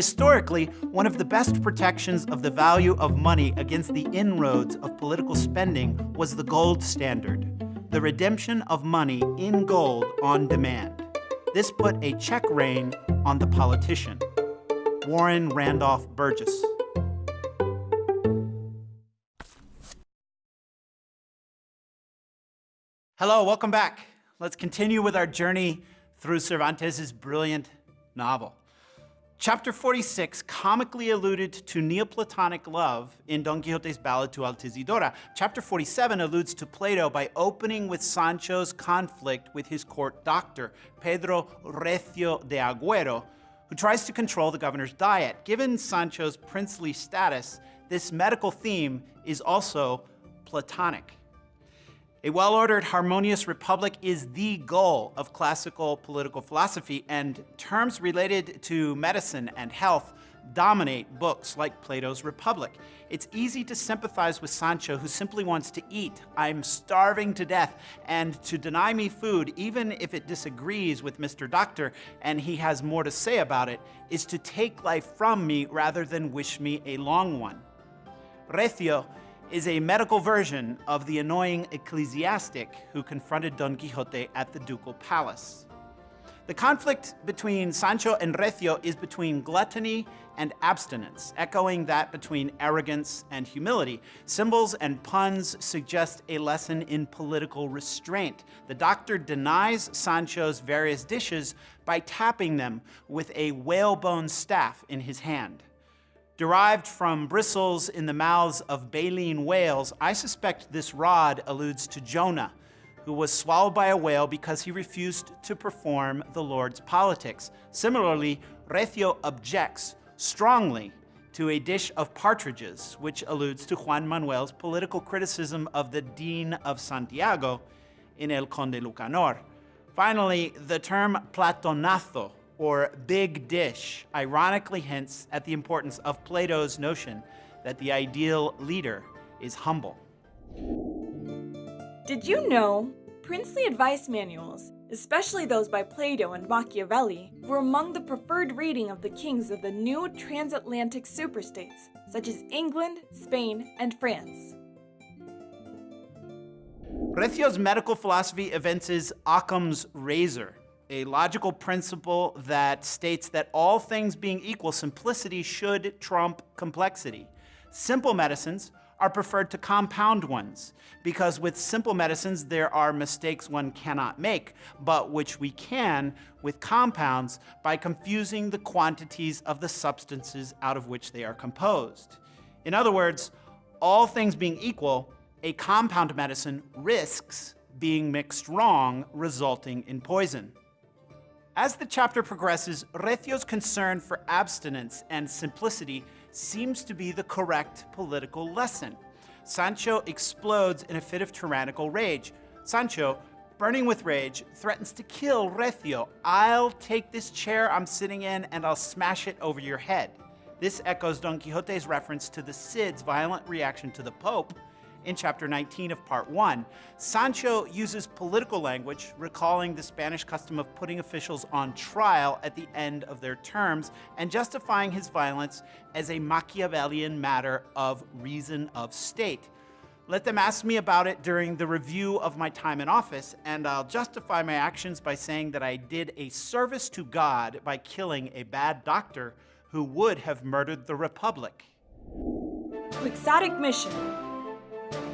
Historically, one of the best protections of the value of money against the inroads of political spending was the gold standard, the redemption of money in gold on demand. This put a check rein on the politician. Warren Randolph Burgess. Hello, welcome back. Let's continue with our journey through Cervantes' brilliant novel. Chapter 46 comically alluded to Neoplatonic love in Don Quixote's ballad to Altisidora. Chapter 47 alludes to Plato by opening with Sancho's conflict with his court doctor, Pedro Recio de Agüero, who tries to control the governor's diet. Given Sancho's princely status, this medical theme is also Platonic. A well-ordered, harmonious republic is the goal of classical political philosophy, and terms related to medicine and health dominate books like Plato's Republic. It's easy to sympathize with Sancho, who simply wants to eat. I'm starving to death, and to deny me food, even if it disagrees with Mr. Doctor and he has more to say about it, is to take life from me rather than wish me a long one. Recio is a medical version of the annoying ecclesiastic who confronted Don Quixote at the ducal palace. The conflict between Sancho and Recio is between gluttony and abstinence, echoing that between arrogance and humility. Symbols and puns suggest a lesson in political restraint. The doctor denies Sancho's various dishes by tapping them with a whalebone staff in his hand. Derived from bristles in the mouths of baleen whales, I suspect this rod alludes to Jonah, who was swallowed by a whale because he refused to perform the Lord's politics. Similarly, Recio objects strongly to a dish of partridges, which alludes to Juan Manuel's political criticism of the Dean of Santiago in El Conde Lucanor. Finally, the term platonazo or big dish ironically hints at the importance of Plato's notion that the ideal leader is humble. Did you know princely advice manuals, especially those by Plato and Machiavelli, were among the preferred reading of the kings of the new transatlantic superstates, such as England, Spain, and France. Recio's medical philosophy evinces Occam's razor, a logical principle that states that all things being equal, simplicity should trump complexity. Simple medicines are preferred to compound ones because with simple medicines there are mistakes one cannot make, but which we can with compounds by confusing the quantities of the substances out of which they are composed. In other words, all things being equal, a compound medicine risks being mixed wrong, resulting in poison. As the chapter progresses, Recio's concern for abstinence and simplicity seems to be the correct political lesson. Sancho explodes in a fit of tyrannical rage. Sancho, burning with rage, threatens to kill Recio. I'll take this chair I'm sitting in and I'll smash it over your head. This echoes Don Quixote's reference to the Cid's violent reaction to the Pope, in chapter 19 of part 1. Sancho uses political language, recalling the Spanish custom of putting officials on trial at the end of their terms and justifying his violence as a Machiavellian matter of reason of state. Let them ask me about it during the review of my time in office, and I'll justify my actions by saying that I did a service to God by killing a bad doctor who would have murdered the Republic. Quixotic mission.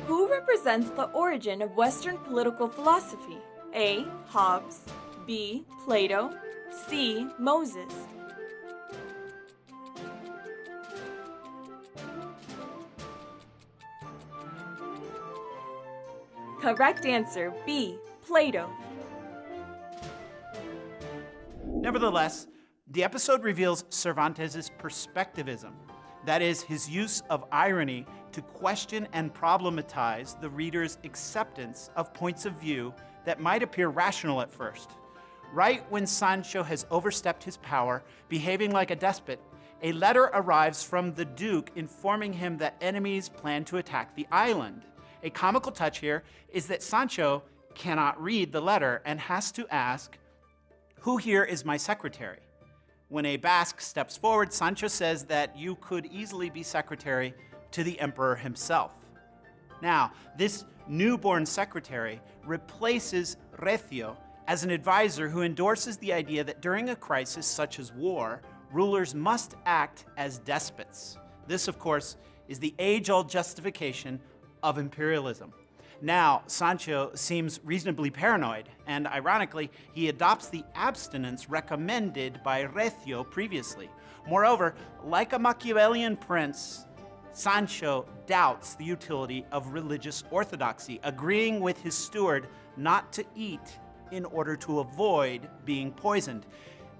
Who represents the origin of Western political philosophy? A. Hobbes B. Plato C. Moses Correct answer B. Plato. Nevertheless, the episode reveals Cervantes' perspectivism, that is, his use of irony to question and problematize the reader's acceptance of points of view that might appear rational at first. Right when Sancho has overstepped his power, behaving like a despot, a letter arrives from the Duke informing him that enemies plan to attack the island. A comical touch here is that Sancho cannot read the letter and has to ask, who here is my secretary? When a Basque steps forward, Sancho says that you could easily be secretary to the emperor himself. Now, this newborn secretary replaces Recio as an advisor who endorses the idea that during a crisis such as war, rulers must act as despots. This, of course, is the age old justification of imperialism. Now, Sancho seems reasonably paranoid, and ironically, he adopts the abstinence recommended by Recio previously. Moreover, like a Machiavellian prince, Sancho doubts the utility of religious orthodoxy, agreeing with his steward not to eat in order to avoid being poisoned.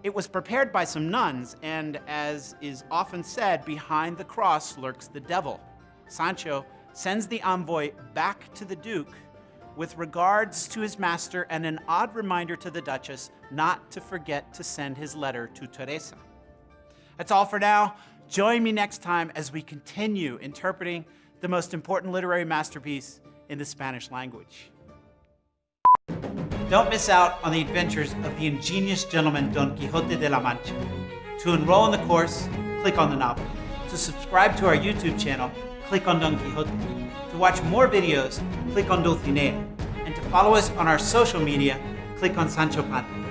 It was prepared by some nuns, and as is often said, behind the cross lurks the devil. Sancho sends the envoy back to the Duke with regards to his master and an odd reminder to the Duchess not to forget to send his letter to Teresa. That's all for now. Join me next time as we continue interpreting the most important literary masterpiece in the Spanish language. Don't miss out on the adventures of the ingenious gentleman Don Quixote de la Mancha. To enroll in the course, click on the novel. To subscribe to our YouTube channel, click on Don Quixote. To watch more videos, click on Dulcinea. And to follow us on our social media, click on Sancho Panza.